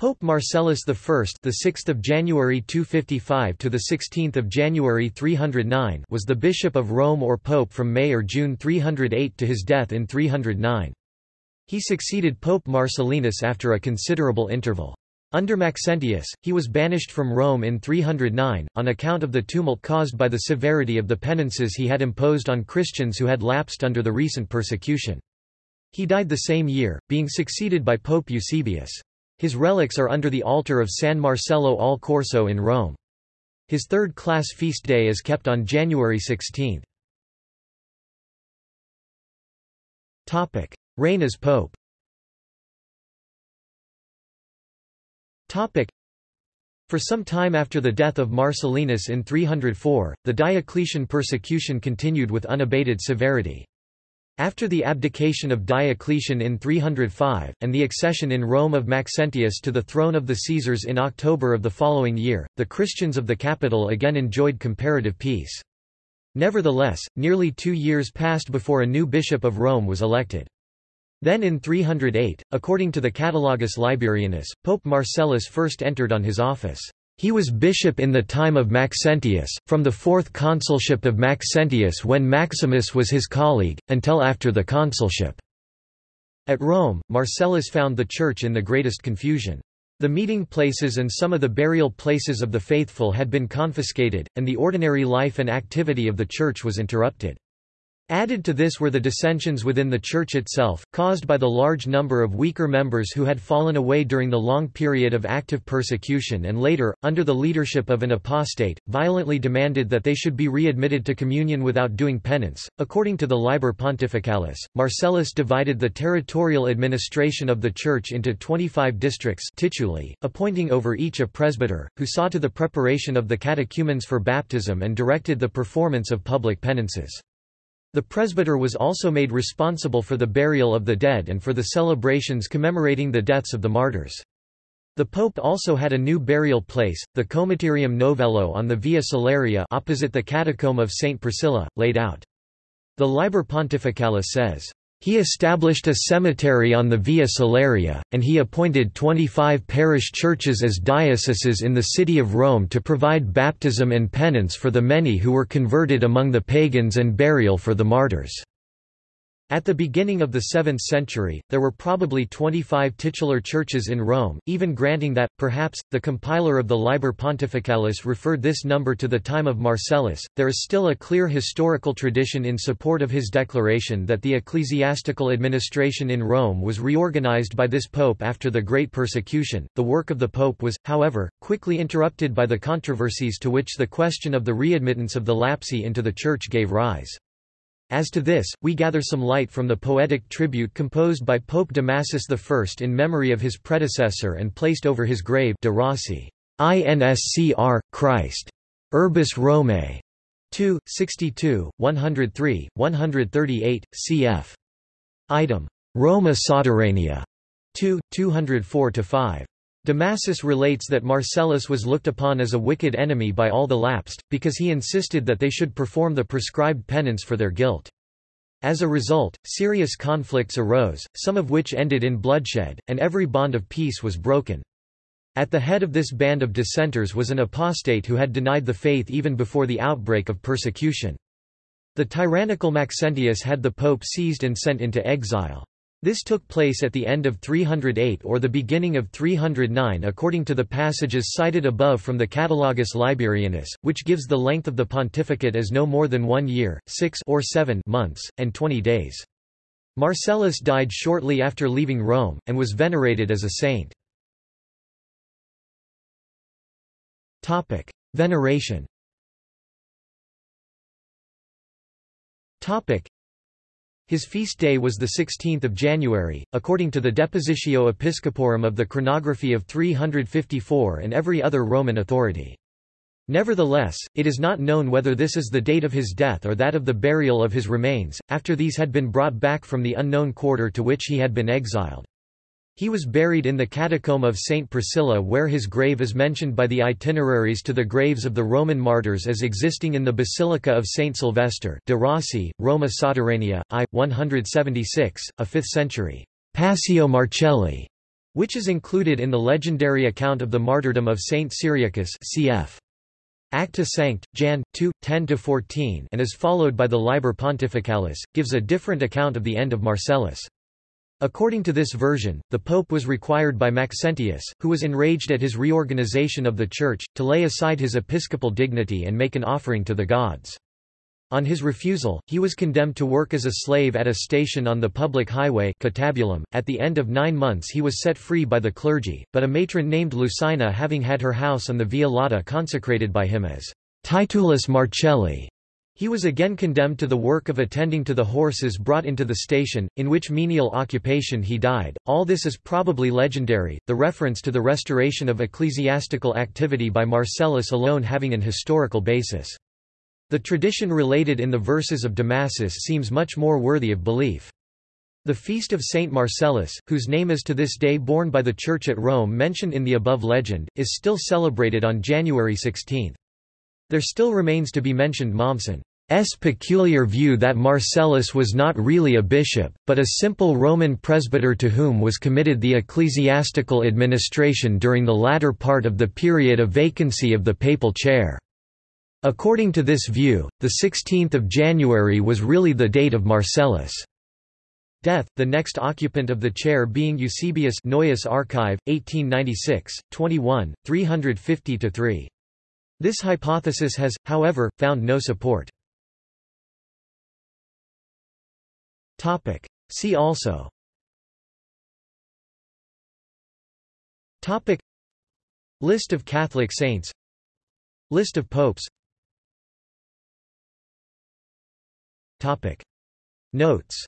Pope Marcellus I, the 6th of January 255 to the 16th of January 309, was the bishop of Rome or pope from May or June 308 to his death in 309. He succeeded Pope Marcellinus after a considerable interval. Under Maxentius, he was banished from Rome in 309, on account of the tumult caused by the severity of the penances he had imposed on Christians who had lapsed under the recent persecution. He died the same year, being succeeded by Pope Eusebius. His relics are under the altar of San Marcello al Corso in Rome. His third-class feast day is kept on January 16. Reign as pope For some time after the death of Marcellinus in 304, the Diocletian persecution continued with unabated severity. After the abdication of Diocletian in 305, and the accession in Rome of Maxentius to the throne of the Caesars in October of the following year, the Christians of the capital again enjoyed comparative peace. Nevertheless, nearly two years passed before a new bishop of Rome was elected. Then in 308, according to the Catalogus Liberianus, Pope Marcellus first entered on his office. He was bishop in the time of Maxentius, from the fourth consulship of Maxentius when Maximus was his colleague, until after the consulship. At Rome, Marcellus found the church in the greatest confusion. The meeting places and some of the burial places of the faithful had been confiscated, and the ordinary life and activity of the church was interrupted. Added to this were the dissensions within the Church itself, caused by the large number of weaker members who had fallen away during the long period of active persecution and later, under the leadership of an apostate, violently demanded that they should be readmitted to communion without doing penance. According to the Liber Pontificalis, Marcellus divided the territorial administration of the Church into 25 districts tituli, appointing over each a presbyter, who saw to the preparation of the catechumens for baptism and directed the performance of public penances. The presbyter was also made responsible for the burial of the dead and for the celebrations commemorating the deaths of the martyrs. The pope also had a new burial place, the Coemeterium Novellae on the Via Salaria opposite the catacomb of St. Priscilla, laid out. The Liber Pontificalis says, he established a cemetery on the Via Salaria, and he appointed 25 parish churches as dioceses in the city of Rome to provide baptism and penance for the many who were converted among the pagans and burial for the martyrs. At the beginning of the 7th century, there were probably 25 titular churches in Rome, even granting that, perhaps, the compiler of the Liber Pontificalis referred this number to the time of Marcellus. There is still a clear historical tradition in support of his declaration that the ecclesiastical administration in Rome was reorganized by this pope after the Great Persecution. The work of the pope was, however, quickly interrupted by the controversies to which the question of the readmittance of the lapsi into the church gave rise. As to this, we gather some light from the poetic tribute composed by Pope Damasus I in memory of his predecessor and placed over his grave de Rossi, INSCR, Christ. Urbis Romae. 2, 62, 103, 138, cf. Item. Roma Sotterranea. 2, 204-5. Damasus relates that Marcellus was looked upon as a wicked enemy by all the lapsed, because he insisted that they should perform the prescribed penance for their guilt. As a result, serious conflicts arose, some of which ended in bloodshed, and every bond of peace was broken. At the head of this band of dissenters was an apostate who had denied the faith even before the outbreak of persecution. The tyrannical Maxentius had the pope seized and sent into exile. This took place at the end of 308 or the beginning of 309 according to the passages cited above from the Catalogus Liberianus, which gives the length of the pontificate as no more than one year, six or seven months, and twenty days. Marcellus died shortly after leaving Rome, and was venerated as a saint. Veneration his feast day was 16 January, according to the Depositio Episcoporum of the chronography of 354 and every other Roman authority. Nevertheless, it is not known whether this is the date of his death or that of the burial of his remains, after these had been brought back from the unknown quarter to which he had been exiled. He was buried in the catacomb of St. Priscilla where his grave is mentioned by the itineraries to the graves of the Roman martyrs as existing in the Basilica of St. Sylvester de Rossi, Roma Sotterranea, I. 176, a 5th century Passio Marcelli which is included in the legendary account of the martyrdom of Saint Cyriacus cf. Acta Sanct, Jan. 2, 10–14 and is followed by the Liber Pontificalis, gives a different account of the end of Marcellus. According to this version, the pope was required by Maxentius, who was enraged at his reorganization of the Church, to lay aside his episcopal dignity and make an offering to the gods. On his refusal, he was condemned to work as a slave at a station on the public highway Catabulum. .At the end of nine months he was set free by the clergy, but a matron named Lucina having had her house on the Via Lata consecrated by him as Titulus Marcelli, he was again condemned to the work of attending to the horses brought into the station, in which menial occupation he died. All this is probably legendary, the reference to the restoration of ecclesiastical activity by Marcellus alone having an historical basis. The tradition related in the verses of Damasus seems much more worthy of belief. The feast of Saint Marcellus, whose name is to this day borne by the Church at Rome mentioned in the above legend, is still celebrated on January 16. There still remains to be mentioned Mommsen's peculiar view that Marcellus was not really a bishop, but a simple Roman presbyter to whom was committed the ecclesiastical administration during the latter part of the period of vacancy of the papal chair. According to this view, the 16th of January was really the date of Marcellus' death, the next occupant of the chair being Eusebius Neues Archive, 1896, 21, 350–3. This hypothesis has, however, found no support. See also. List of Catholic saints. List of popes. Topic. Notes.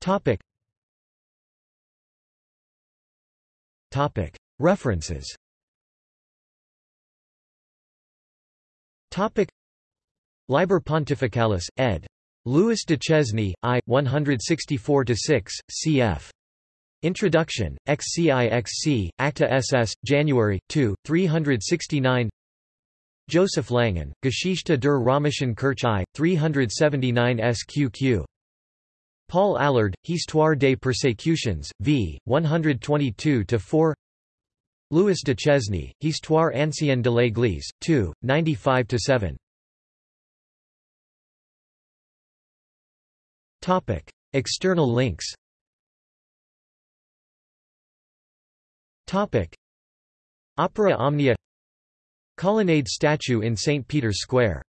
Topic. Topic. References. Topic Liber Pontificalis, ed. Louis de Duchesne, I. 164-6, cf. Introduction, XCIXC, Acta SS, January, 2, 369 Joseph Langen, Geschichte der Römischen Kirche, 379 SQQ. Paul Allard, Histoire des Persécutions, v. 122-4 Louis de Duchesne, Histoire ancienne de l'Église, 2, 95-7 External links. Topic: Opera Omnia. Colonnade statue in St. Peter's Square